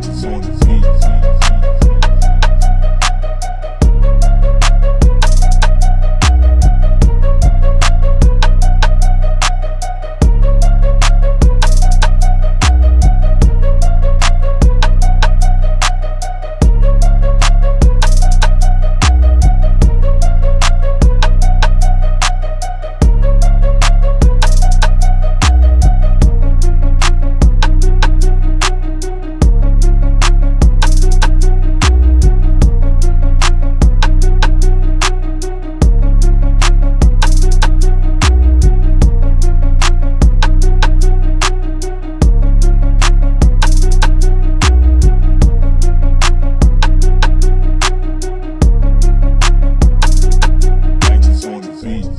Texas on the beat.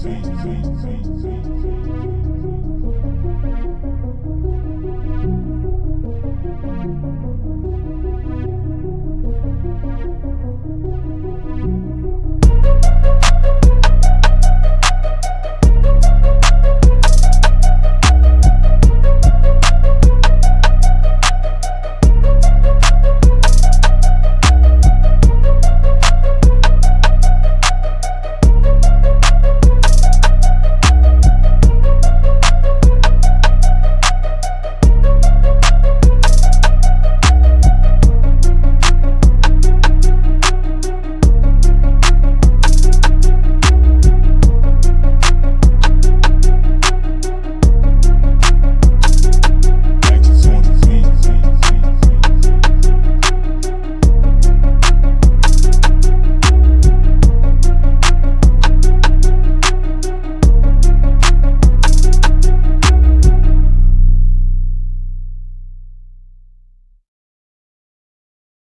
See, see, see.